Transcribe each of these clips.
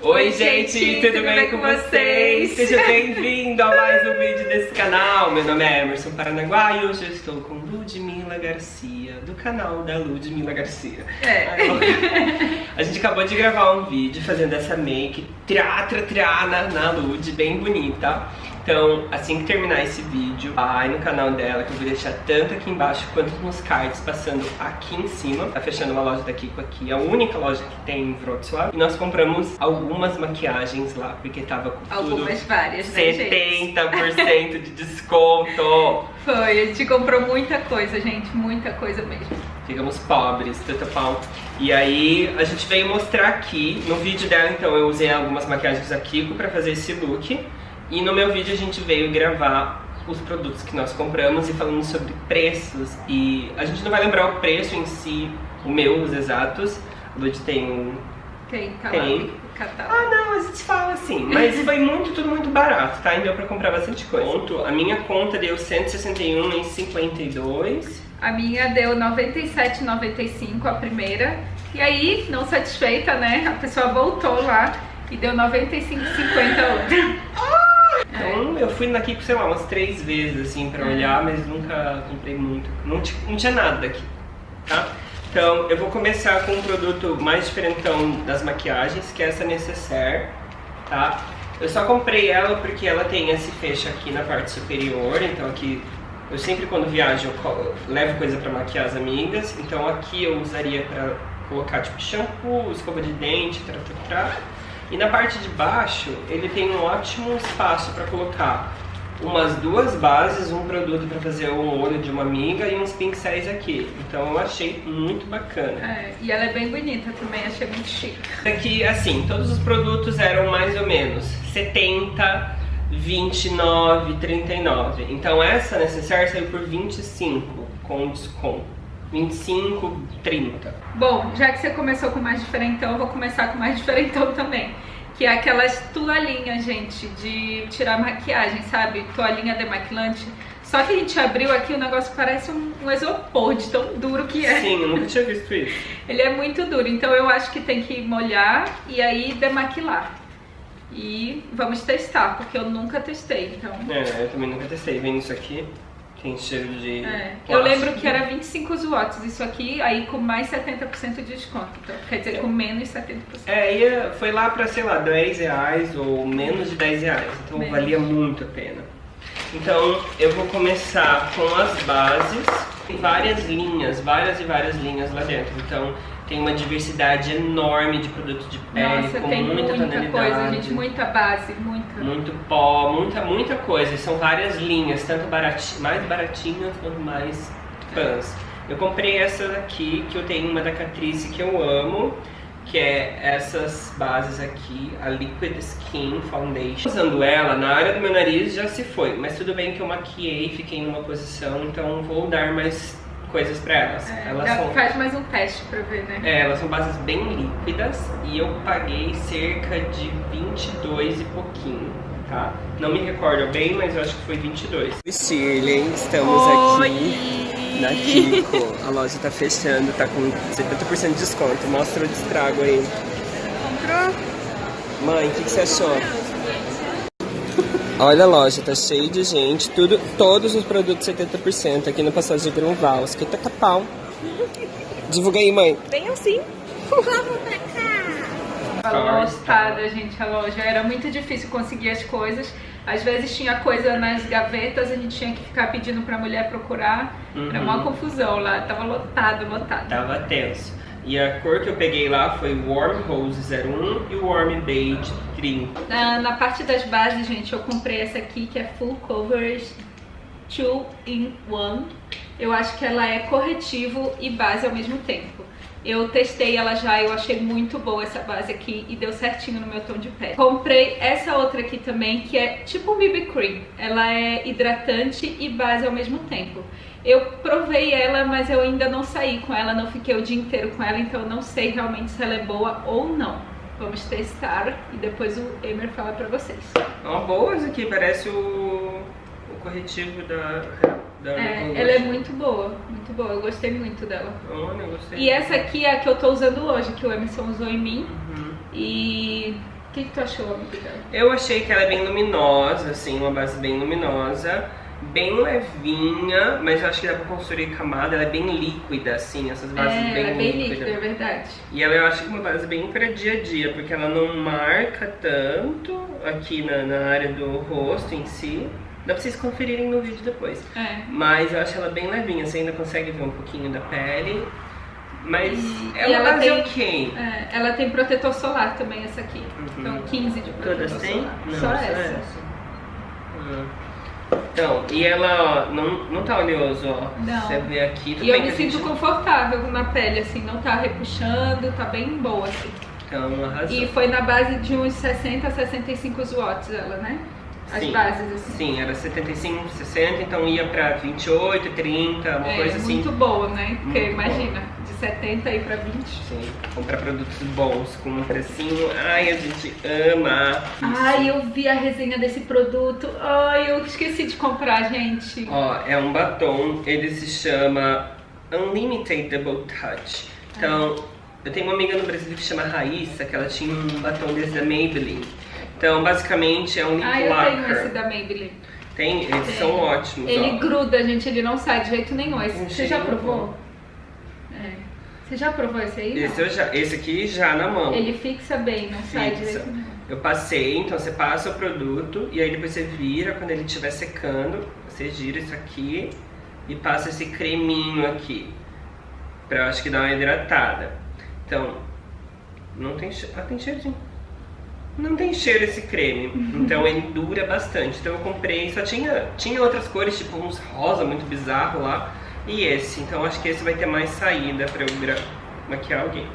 Oi gente, tudo, bem, com vocês? Seja bem-vindo a mais um vídeo desse canal. Meu nome é Emerson Paranaguá e hoje eu estou com Ludmila Garcia, do canal da Ludmila Garcia. É. A gente acabou de gravar um vídeo fazendo essa make triá, triá, triá na, na Lud, bem bonita. Então, assim que terminar esse vídeo, vai no canal dela, que eu vou deixar tanto aqui embaixo quanto nos cards, passando aqui em cima. Tá fechando uma loja da Kiko aqui, a única loja que tem em Wrocław. E nós compramos algumas maquiagens lá, porque tava com Algumas várias, né, gente? 70% de desconto. Foi, a gente comprou muita coisa, gente, muita coisa mesmo. Ficamos pobres, tanta pau. E aí a gente veio mostrar aqui, no vídeo dela então eu usei algumas maquiagens da Kiko pra fazer esse look. E no meu vídeo a gente veio gravar os produtos que nós compramos e falando sobre preços. E a gente não vai lembrar o preço em si, o meu, os exatos. O Lud tem um... Tem, tá Tem. lá catálogo. Ah não, a gente fala assim, mas foi muito, tudo muito barato, tá? E deu pra comprar bastante coisa. Ponto, A minha conta deu 161 em 52. A minha deu 97,95 a primeira. E aí, não satisfeita, né? A pessoa voltou lá e deu 95,50 a outra. Então eu fui Kiko, sei lá, umas três vezes assim pra olhar, mas nunca comprei muito. Não, não tinha nada daqui, tá? Então eu vou começar com um produto mais diferentão das maquiagens, que é essa Necessaire, tá? Eu só comprei ela porque ela tem esse fecho aqui na parte superior, então aqui eu sempre quando viajo eu levo coisa pra maquiar as amigas, então aqui eu usaria pra colocar tipo shampoo, escova de dente, tra, tra, tra. E na parte de baixo ele tem um ótimo espaço pra colocar umas duas bases, um produto pra fazer um olho de uma amiga e uns pincéis aqui. Então eu achei muito bacana. É, e ela é bem bonita também, achei muito chique. Aqui, assim, todos os produtos eram mais ou menos 70, 29, 39. Então essa necessária saiu por 25 com desconto. 25, 30. Bom, já que você começou com mais diferentão, eu vou começar com mais diferentão também. Que é aquelas toalhinhas, gente, de tirar maquiagem, sabe? Toalhinha demaquilante. Só que a gente abriu aqui, o negócio parece um, um isopor de tão duro que é. Sim, eu nunca tinha visto isso. Ele é muito duro, então eu acho que tem que molhar e aí demaquilar. E vamos testar, porque eu nunca testei, então... É, eu também nunca testei. Vem isso aqui, tem cheiro de. É, eu lembro que era 25 watts isso aqui, aí com mais 70% de desconto. Então, quer dizer, com menos 70%. É, ia, foi lá pra, sei lá, 10 reais ou menos de 10 reais. Então Menos. valia muito a pena. Então eu vou começar com as bases. Tem várias linhas, várias e várias linhas lá dentro. Então tem uma diversidade enorme de produto de pele, Nossa, com tem muita, muita, coisa, gente, muita base, muita. Muito pó, muita, muita coisa. E São várias linhas, tanto barati mais baratinhas quanto mais fãs. Eu comprei essa daqui, que eu tenho uma da Catrice que eu amo, que é essas bases aqui, a Liquid Skin Foundation. Usando ela, na área do meu nariz já se foi, mas tudo bem que eu maquiei, fiquei numa posição, então vou dar mais coisas pra elas. É, elas já são faz mais um teste pra ver, né? é, elas são bases bem líquidas e eu paguei cerca de 22 e pouquinho, tá? Não me recordo bem, mas eu acho que foi 22. Shirley, estamos aqui na Kiko. A loja tá fechando, tá com 70% de desconto. Mostra o destrago aí. Comprou? Mãe, o que, que você achou? Olha a loja, tá cheio de gente, tudo, todos os produtos 70% aqui no Passagem de Grunwalski. Taca pau. Divulga aí, mãe. Venham sim. Vamos pra cá. Tava lotada, gente, a loja. Era muito difícil conseguir as coisas. Às vezes tinha coisa nas gavetas, a gente tinha que ficar pedindo pra mulher procurar. Era uma Uhum. confusão lá, tava lotado, lotado. Tava tenso. E a cor que eu peguei lá foi Warm Rose 01 e Warm Beige 30. Na, na parte das bases, gente, eu comprei essa aqui que é Full Coverage 2 in 1. Eu acho que ela é corretivo e base ao mesmo tempo. Eu testei ela já, eu achei muito boa essa base aqui e deu certinho no meu tom de pele. Comprei essa outra aqui também, que é tipo um BB Cream. Ela é hidratante e base ao mesmo tempo. Eu provei ela, mas eu ainda não saí com ela, não fiquei o dia inteiro com ela, então eu não sei realmente se ela é boa ou não. Vamos testar e depois o Emer fala pra vocês. É uma boa essa aqui, parece o, o corretivo da. da É, ela é muito boa, muito boa, eu gostei muito dela. Olha, eu gostei. E essa aqui é a que eu tô usando hoje, que o Emerson usou em mim. Uhum. E o que, que tu achou, amiga? Eu achei que ela é bem luminosa, assim, uma base bem luminosa, bem levinha, mas eu acho que dá pra construir camada, ela é bem líquida, assim, essas bases é, bem ela é bem líquidas. líquida, é verdade. E ela eu acho que é uma base bem para dia a dia, porque ela não marca tanto aqui na, na área do rosto em si. Dá pra vocês conferirem no vídeo depois. É. Mas eu acho ela bem levinha, você ainda consegue ver um pouquinho da pele. Mas E- é e ela base tem- ok. É, ela tem protetor solar também, essa aqui. Uhum. Então 15 de protetor Todas têm? solar. Não, só, essa. Ah. Então, e ela ó, não, não tá oleoso, ó. Não. Você vê aqui, tudo E eu me sinto gente- confortável na pele, assim, não tá repuxando, tá bem boa, assim. Então, arrasou. E foi na base de uns 60 a 65 watts ela, né? As Sim. bases, assim. Sim, era 75, 60, então ia pra 28, 30, uma É, coisa assim. muito boa, né? Porque Muito imagina, de 70 aí pra 20. Sim, comprar produtos bons com um precinho. Ai, a gente ama. Ai, eu vi a resenha desse produto. Ai, eu esqueci de comprar, gente. Ó, é um batom, ele se chama Unlimited Double Touch. Então, eu tenho uma amiga no Brasil que chama Raíssa, que ela tinha um batom desse da Maybelline. Então, basicamente, é um lip Ah, eu tenho esse da Maybelline. Tem, eles Tem. são ótimos, Ele ó. gruda, gente, ele não sai de jeito nenhum. Esse- Um você já provou? bom. Você já provou esse aí? Esse, eu já, esse aqui já na mão. Ele fixa bem, não sai de Fixa. nenhum. Eu passei, então você passa o produto e aí depois você vira, quando ele estiver secando, você gira isso aqui e passa esse creminho aqui. Pra eu acho que dar uma hidratada. Então, não tem cheiro. Ah, tem cheirinho. Não tem cheiro esse creme, então ele dura bastante. Então eu comprei, só tinha, tinha outras cores, tipo uns rosa muito bizarro lá, e esse. Então acho que esse vai ter mais saída pra eu maquiar alguém.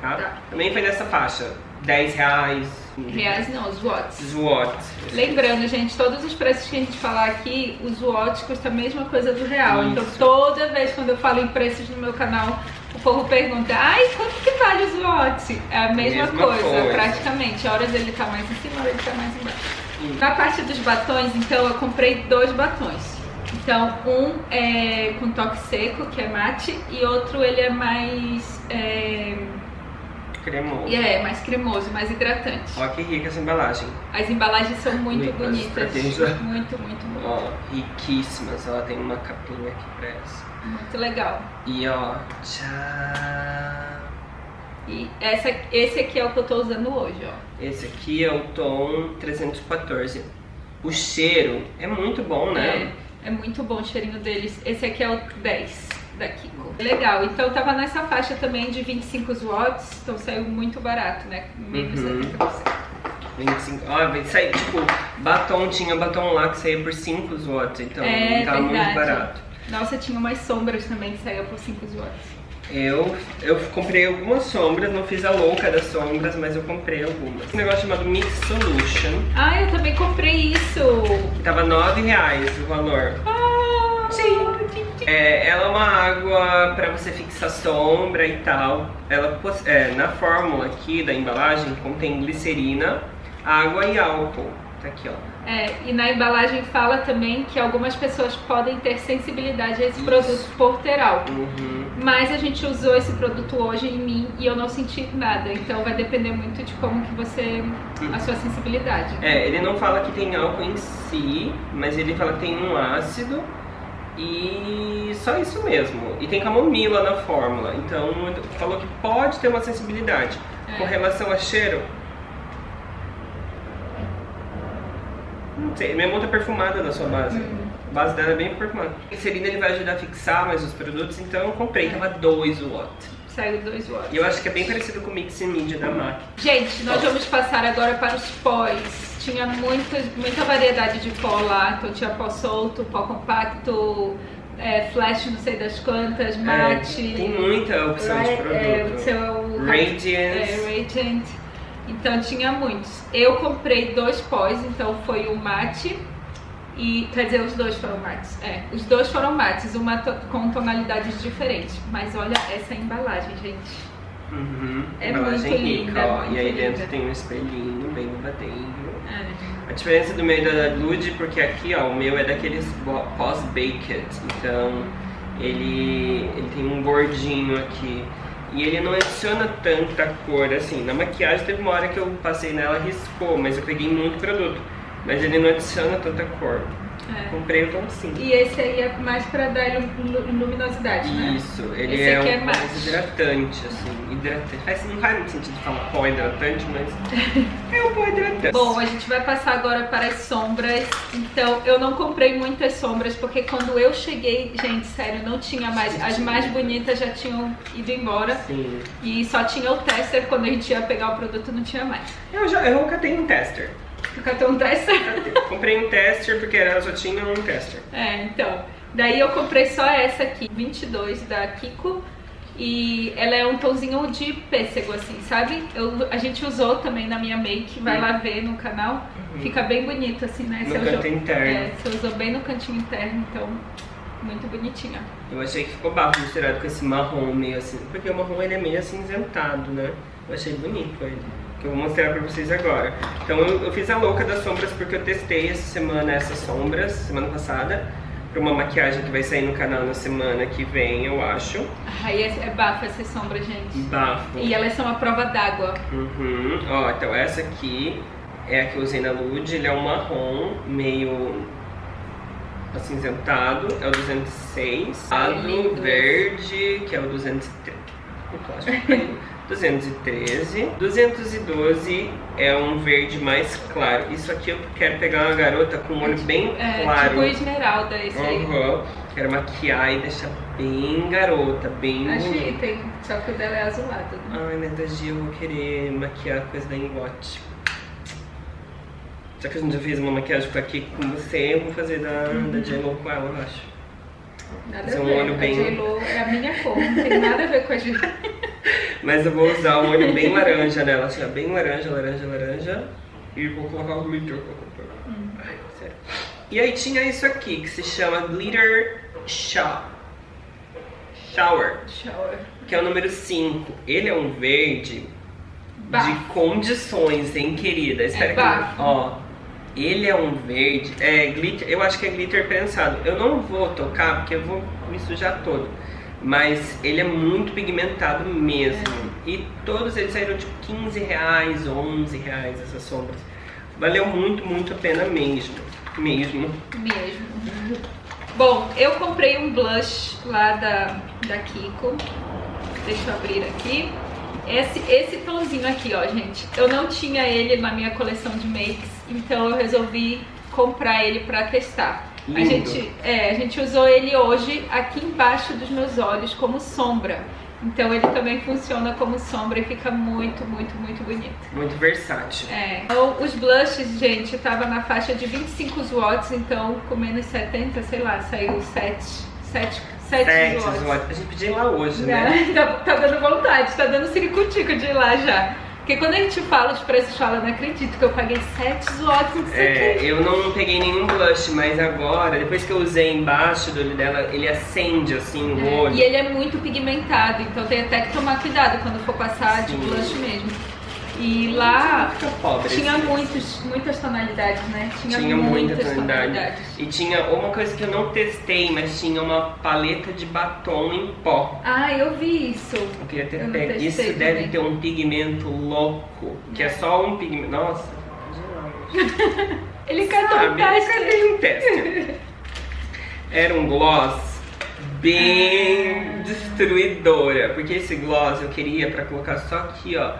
Tá? Tá. Também foi nessa faixa, 10 reais. Reais não, os watts. SWOT. Lembrando, gente, todos os preços que a gente falar aqui, os watts custa a mesma coisa do real. Isso. Então toda vez quando eu falo em preços no meu canal, o povo pergunta, ai, quanto que vale os watts? É a mesma, Mesma coisa, coisa. praticamente. Horas ele tá mais em cima, horas ele tá mais embaixo. Hum. Na parte dos batons, então, eu comprei dois batons. Então, um é com toque seco, que é mate, e outro ele é mais... É, Cremoso. é, mais cremoso, mais hidratante. Ó que rica essa embalagem. As embalagens são muito Ricas, bonitas. já- Muito, muito, muito. Ó, riquíssimas. Ela tem uma capinha aqui pra essa. Muito legal. E ó, tchau. E essa, esse aqui é o que eu tô usando hoje, ó. Esse aqui é o tom 314. O cheiro é muito bom, né? É, é muito bom o cheirinho deles. Esse aqui é o 10 da Kiko. Legal. Então tava nessa faixa também de 25 watts, então saiu muito barato, né? Menos Uhum. 70%. 25. Ó, vai sair, tipo, batom, tinha batom lá que saía por 5 watts, então É tava muito verdade. barato. Nossa, tinha umas sombras também que saíam por 5 watts. Eu, eu comprei algumas sombras, não fiz a louca das sombras, mas eu comprei algumas. Um negócio chamado Mix Solution, Ah, eu também comprei isso! que tava 9 reais o valor. Ah, Sim. É, ela é uma água pra você fixar sombra e tal. Ela é, na fórmula aqui da embalagem contém glicerina, água e álcool. Tá aqui, ó. É, e na embalagem fala também que algumas pessoas podem ter sensibilidade a esse Isso. produto por ter álcool. Uhum. Mas a gente usou esse produto hoje em mim e eu não senti nada. Então vai depender muito de como que você. a sua sensibilidade. É, ele não fala que tem álcool em si, mas ele fala que tem um ácido e só isso mesmo. E tem camomila na fórmula, então falou que pode ter uma sensibilidade. É. Com relação a cheiro, não sei, minha mão tá perfumada da sua base. Uhum. A base dela é bem perfumada. O glicerina ele vai ajudar a fixar mais os produtos, então eu comprei, tava 2 watt. Saiu 2 watts. E eu acho que é bem parecido com o Mix Media da MAC. Gente, nós vamos passar agora para os pós. Tinha muita, muita variedade de pó lá. Então tinha pó solto, pó compacto, é, flash não sei das quantas, mate. É, tem muita opção de é, produto. o seu Radiance. É, Radiant. Então tinha muitos. Eu comprei dois pós, então foi o mate e quer dizer os dois foram mates. É, os dois foram mates, uma to- com tonalidades diferentes. Mas olha essa embalagem, gente. Uhum. É Embalagem muito rica, linda, ó. muito E aí dentro linda. tem um espelhinho bem babadeiro. É. A diferença do meu e da Lude, porque aqui, ó, o meu é daqueles pós-baked. Então, ele, ele tem um bordinho aqui. E ele não adiciona tanta cor assim. Na maquiagem teve uma hora que eu passei nela, riscou, mas eu peguei muito produto. Mas ele não adiciona tanta cor. É. Comprei o tom sim. E esse aí é mais pra dar lu- lu- luminosidade, né? Isso, ele Esse é um é mais hidratante, assim, hidratante. Faz, não faz muito sentido falar pó hidratante, mas é um pó hidratante. Bom, a gente vai passar agora para as sombras. Então, eu não comprei muitas sombras, porque quando eu cheguei, gente, sério, não tinha mais. As mais bonitas já tinham ido embora. Sim. E só tinha o tester, quando a gente ia pegar o produto, não tinha mais. Eu, já, eu nunca tenho um tester. Até um tester. Comprei um tester porque ela só tinha um tester. É, então. Daí eu comprei só essa aqui, 22 da Kiko. E ela é um tomzinho de pêssego, assim, sabe? Eu, a gente usou também na minha make, vai lá ver no canal. Fica bem bonito, assim, né? No Você canto usou- interno. É, você usou bem no cantinho interno, então, muito bonitinha. Eu achei que ficou bafo misturado com esse marrom meio assim. Porque o marrom ele é meio acinzentado, né? Eu achei bonito ele. Eu vou mostrar pra vocês agora. Então eu, eu fiz a louca das sombras porque eu testei essa semana essas sombras, semana passada. Pra uma maquiagem que vai sair no canal na semana que vem, eu acho. Aí é, é bafo essa sombra, gente. Bafo. E elas são a prova d'água. Uhum. Ó, então essa aqui é a que eu usei na Lude, ele é um marrom meio acinzentado, é o 206. Ai, Azul, lindo. verde, que é o 213. O plástico caiu. 213. 212 é um verde mais claro. Isso aqui eu quero pegar uma garota com um olho bem É, claro. tipo esmeralda esse aí. Uhum. Quero maquiar e deixar bem garota, bem Acho que tem, só que o dela é azulado. Né? Ai, mas Gia eu vou querer maquiar coisa da Ingot. Já que a gente já fez uma maquiagem com aqui com você, eu vou fazer da, da J-Lo com ela, eu acho. Nada Fazer a um ver. olho a bem- J-Lo é a minha cor, não tem nada a ver com a J Mas eu vou usar um olho bem laranja nela, assim, ó, bem laranja, laranja, laranja. E vou colocar o glitter. Ai, sério. E aí tinha isso aqui, que se chama Glitter Shower. Shower, Shower. que é o número 5. Ele é um verde Bafo. de condições, hein, querida? Espera É que bafo. Ó, ele é um verde, é glitter, eu acho que é glitter prensado. Eu não vou tocar porque eu vou me sujar todo. Mas ele é muito pigmentado mesmo. É. E todos eles saíram tipo 15 reais, 11 reais essas sombras. Valeu muito, muito a pena mesmo. Mesmo. Mesmo. Bom, eu comprei um blush lá da, da Kiko. Deixa eu abrir aqui. Esse, esse tomzinho aqui, ó, gente. Eu não tinha ele na minha coleção de makes, então eu resolvi comprar ele pra testar. A Lindo. gente, é, a gente usou ele hoje aqui embaixo dos meus olhos como sombra. Então ele também funciona como sombra e fica muito, muito, muito bonito. Muito versátil. É. Então, os blushes, gente, tava na faixa de 25 watts, então com menos 70, sei lá, saiu 7, 7, 7 Sete watts. watts. A gente podia ir lá hoje, né? Tá, tá dando vontade, tá dando ciricutico de ir lá já. Porque quando a gente fala os preços, fala, não acredito que eu paguei 7 watts nisso É, aqui. eu não peguei nenhum blush, mas agora, depois que eu usei embaixo do olho dela, ele acende assim o É, olho. E ele é muito pigmentado, então tem até que tomar cuidado quando for passar de Sim. blush mesmo. E lá pobre. tinha assim. muitos, muitas tonalidades, né? Tinha, Tinha muita muitas tonalidade. tonalidades. E tinha uma coisa que eu não testei, mas tinha uma paleta de batom em pó. Ah, eu vi isso. Eu queria ter Eu pego. Isso também. deve ter um pigmento louco, que é, só um pigmento. Nossa, Ele catou um teste. Cadê um teste? Era um gloss bem Ah. destruidora, porque esse gloss eu queria pra colocar só aqui, ó,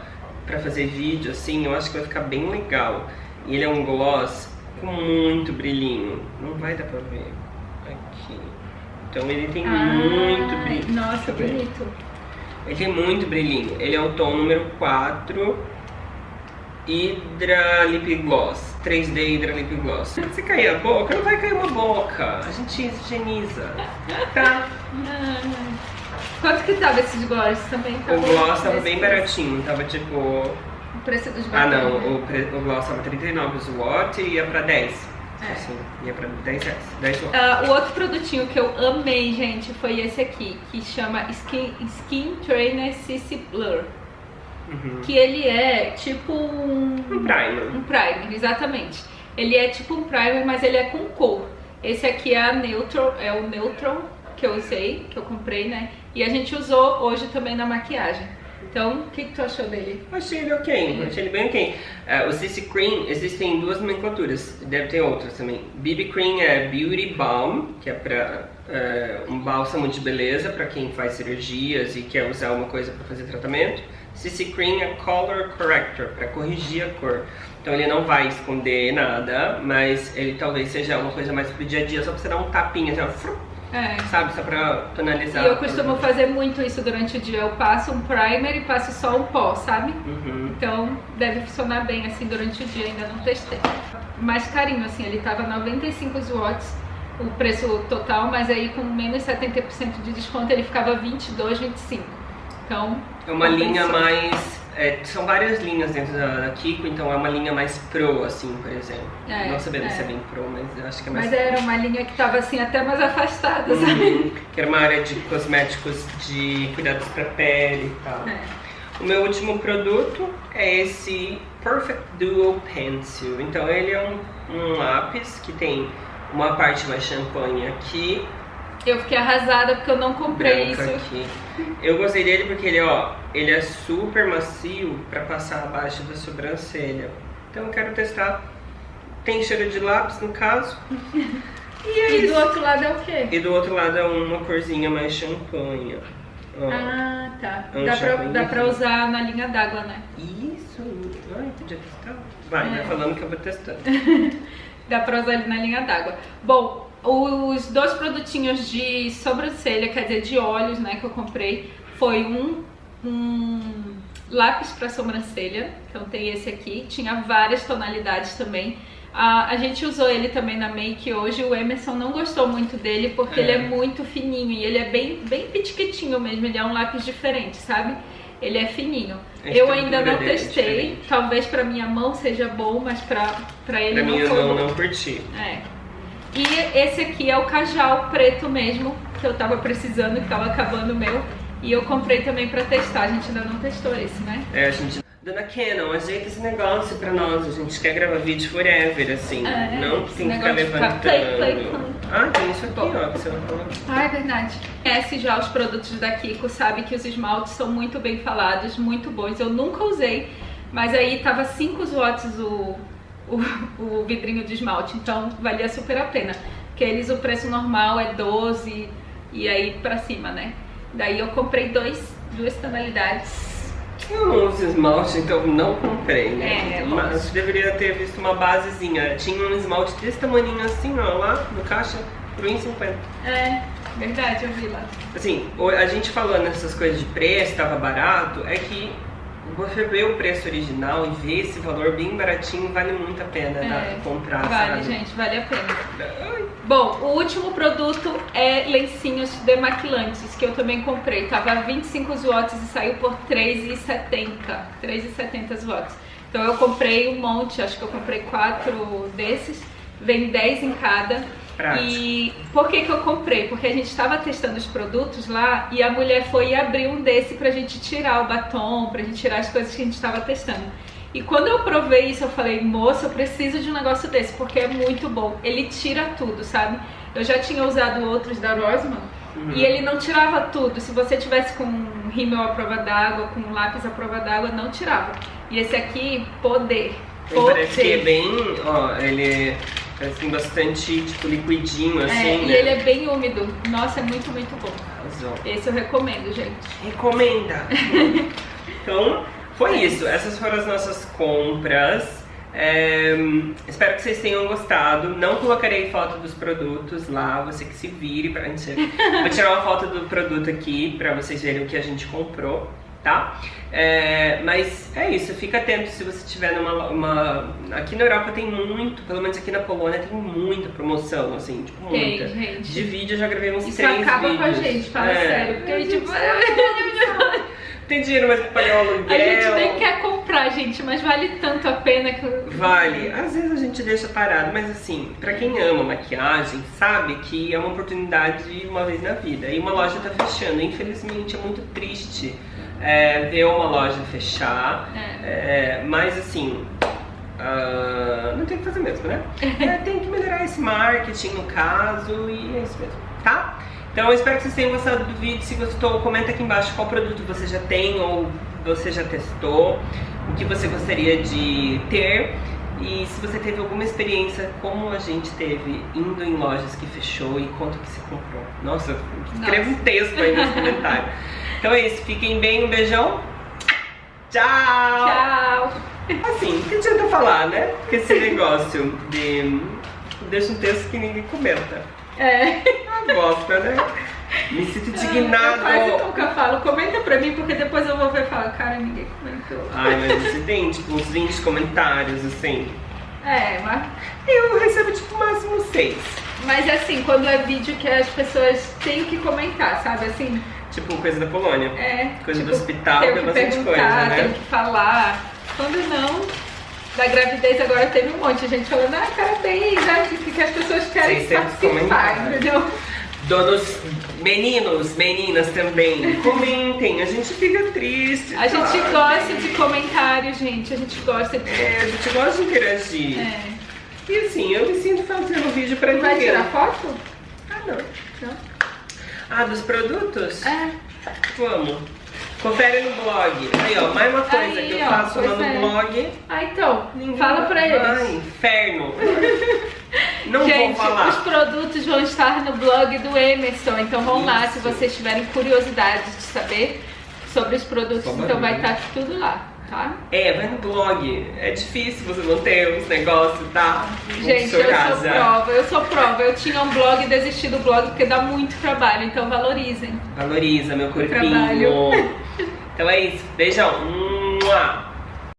pra fazer vídeo assim, eu acho que vai ficar bem legal. E ele é um gloss com muito brilhinho, não vai dar pra ver aqui. Então ele tem muito Ah, brilho. Nossa, ver. bonito. Ele tem muito brilhinho. Ele é o tom número 4 Hydra Lip Gloss. 3D Hydra Lip Gloss. Se cair a boca, não vai cair uma boca. A gente higieniza. Tá? Ah. Quanto que tava esses gloss também? O gloss tava bem baratinho. Tava tipo. O preço dos Ah, não. né? O, pre... o gloss tava 39 os watt e ia pra 10. É. Assim, ia pra 10 reais. 10 watts. Ah, o outro produtinho que eu amei, gente, foi esse aqui, que chama Skin, Skin Trainer CC Blur. Uhum. Que ele é tipo um... Um primer. Um primer, exatamente. Ele é tipo um primer, mas ele é com cor. Esse aqui é a Neutral, é o Neutral que eu usei, que eu comprei, né? E a gente usou hoje também na maquiagem. Então, o que, que tu achou dele? Achei ele ok, achei ele bem ok. Uh, o CC Cream, existem duas nomenclaturas, deve ter outras também. BB Cream é Beauty Balm, que é pra uh, um bálsamo de beleza para quem faz cirurgias e quer usar uma coisa para fazer tratamento. CC Cream é Color Corrector, para corrigir a cor. Então ele não vai esconder nada, mas ele talvez seja uma coisa mais pro dia a dia, só pra você dar um tapinha, assim, ó, É. sabe? Só pra tonalizar. E eu costumo fazer muito isso durante o dia. Eu passo um primer e passo só um pó, sabe? Uhum. Então deve funcionar bem assim durante o dia, ainda não testei. Mais carinho, assim, ele tava 95 watts o preço total, mas aí com menos 70% de desconto ele ficava 22, 25. Então, É uma linha mais. é, são várias linhas dentro da, Kiko, então é uma linha mais pro, assim, por exemplo. É, não sabendo é. se é bem pro, mas eu acho que é mais Mas era uma linha que tava assim até mais afastada, sabe? Uhum. que era uma área de cosméticos de cuidados pra pele e tal. É. O meu último produto é esse Perfect Duo Pencil. Então ele é um, um lápis que tem uma parte mais champanhe aqui, Eu fiquei arrasada porque eu não comprei branca isso. aqui. Eu gostei dele porque ele, ó, ele é super macio pra passar abaixo da sobrancelha. Então eu quero testar. Tem cheiro de lápis no caso. E é E do outro lado é o quê? E do outro lado é uma corzinha mais champanhe. ó. Ah, tá. É um Dá pra, dá pra usar na linha d'água, né? Isso! Ai, podia testar? Vai, É. vai falando que eu vou testando. Dá pra usar ali na linha d'água. Bom, os dois produtinhos de sobrancelha, quer dizer, de olhos, né, que eu comprei, foi um, um lápis pra sobrancelha. Então tem esse aqui. Tinha várias tonalidades também. A, a gente usou ele também na make hoje. O Emerson não gostou muito dele porque É. ele é muito fininho e ele é bem, bem pitiquitinho mesmo. Ele é um lápis diferente, sabe? Ele é fininho. Eu ainda não é testei. diferente. Talvez pra minha mão seja bom, mas pra, pra ele Pra não foi não, bom. não curti. É. E esse aqui é o cajal preto mesmo, que eu tava precisando, que tava acabando o meu. E eu comprei também pra testar. A gente ainda não testou esse, né? É, a gente. Dona Canon, ajeita esse negócio pra nós. A gente quer gravar vídeo forever, assim. É, não esse tem que ficar levantando. play, play, play. Ah, tem isso aqui, Bom. ó, que você não falou. Ah, é verdade. Conhece já os produtos da Kiko, sabe que os esmaltes são muito bem falados, muito bons. Eu nunca usei, mas aí tava 5 watts o, o, o vidrinho de esmalte, então valia super a pena. Porque eles, o preço normal é 12 e aí pra cima, né? Daí eu comprei dois, duas tonalidades. Eu não uso esmalte, então não comprei, né? É, Mas deveria ter visto uma basezinha. Tinha um esmalte desse tamanho assim, ó, lá no caixa, por 1,50. É, verdade, eu vi lá. Assim, a gente falando essas coisas de preço, tava barato, é que você vê o preço original e vê esse valor bem baratinho, vale muito a pena É, tá, comprar, Vale, sabe? gente, vale a pena. Bom, o último produto é lencinhos demaquilantes, que eu também comprei. Tava 25 watts e saiu por 3,70. 3,70 watts. Então eu comprei um monte, acho que eu comprei quatro desses. Vem 10 em cada. Prático. E por que que eu comprei? Porque a gente estava testando os produtos lá e a mulher foi e abriu um desse pra gente tirar o batom, pra gente tirar as coisas que a gente estava testando. E quando eu provei isso, eu falei, moça, eu preciso de um negócio desse, porque é muito bom. Ele tira tudo, sabe? Eu já tinha usado outros da Rosman Uhum. e ele não tirava tudo. Se você tivesse com um rímel à prova d'água, com um lápis à prova d'água, não tirava. E esse aqui, poder. Ele parece que é Poder. bem, ó, ele é assim, bastante, tipo, liquidinho, assim, É, né? e ele é bem úmido. Nossa, é muito, muito bom. Arrasou. Esse eu recomendo, gente. Recomenda! então, foi isso. Essas foram as nossas compras. É, espero que vocês tenham gostado. Não colocarei foto dos produtos lá, você que se vire pra gente. Vou tirar uma foto do produto aqui pra vocês verem o que a gente comprou, tá? É, mas é isso, fica atento se você tiver numa. Uma... Aqui na Europa tem muito, pelo menos aqui na Polônia tem muita promoção, assim, tipo, Tem, muita. gente. De vídeo eu já gravei uns Isso três acaba vídeos. com a gente, fala É. sério. Porque a gente, Tem dinheiro mais pra pagar o aluguel. a gente nem quer comprar, gente, mas vale tanto a pena que. Vale. Às vezes a gente deixa parado, mas assim, pra quem ama maquiagem, sabe que é uma oportunidade uma vez na vida. E uma loja tá fechando. Infelizmente é muito triste é, ver uma loja fechar. É, mas assim, ah, não tem o que fazer mesmo, né? É, tem que melhorar esse marketing no caso e é isso mesmo, tá? Então eu espero que vocês tenham gostado do vídeo. Se gostou, comenta aqui embaixo qual produto você já tem ou você já testou, o que você gostaria de ter. E se você teve alguma experiência como a gente teve indo em lojas que fechou e quanto que você comprou. Nossa, escreva um texto aí nos comentários. Então é isso, fiquem bem, um beijão. Tchau! Tchau! Assim, o que adianta falar, né? Porque esse negócio de. Deixa um texto que ninguém comenta. É. Uma bosta, né? Me sinto indignado. Eu quase nunca falo, comenta pra mim, porque depois eu vou ver e falar, cara, ninguém comentou. Ai, mas você tem, tipo, uns 20 comentários, assim. É, mas... Eu recebo, tipo, máximo 6. Mas assim, quando é vídeo que as pessoas têm que comentar, sabe? Assim... Tipo, coisa da Polônia. É. Coisa tipo, do hospital, tem bastante coisa, né? Tem que falar. Quando não, da gravidez agora teve um monte de gente falando, ah, parabéns, né? Que, as pessoas querem 600 participar, entendeu? Donos, meninos, meninas também, comentem, a gente fica triste. A gente gosta de comentários, gente. A gente gosta de. É, a gente gosta de interagir. É. E assim, eu me sinto fazendo vídeo pra vai ninguém. tirar foto? Ah, não. Não. Ah, dos produtos? É. Vamos. Confere no blog. Aí, ó, mais uma coisa Aí, que eu ó, faço lá no é. blog. Ah, então, fala pra eles. Ai, inferno. Não Gente, vou falar. os produtos vão estar no blog do Emerson, então vão lá se Isso. vocês tiverem curiosidade de saber sobre os produtos, Só então vai estar tudo lá, tá? É, vai no blog. É difícil você manter os negócios, tá? Gente, eu sou prova, eu sou prova. Eu tinha um blog e desisti do blog porque dá muito trabalho, então valorizem. Valoriza meu corpinho. Então é isso. Beijão. Mua.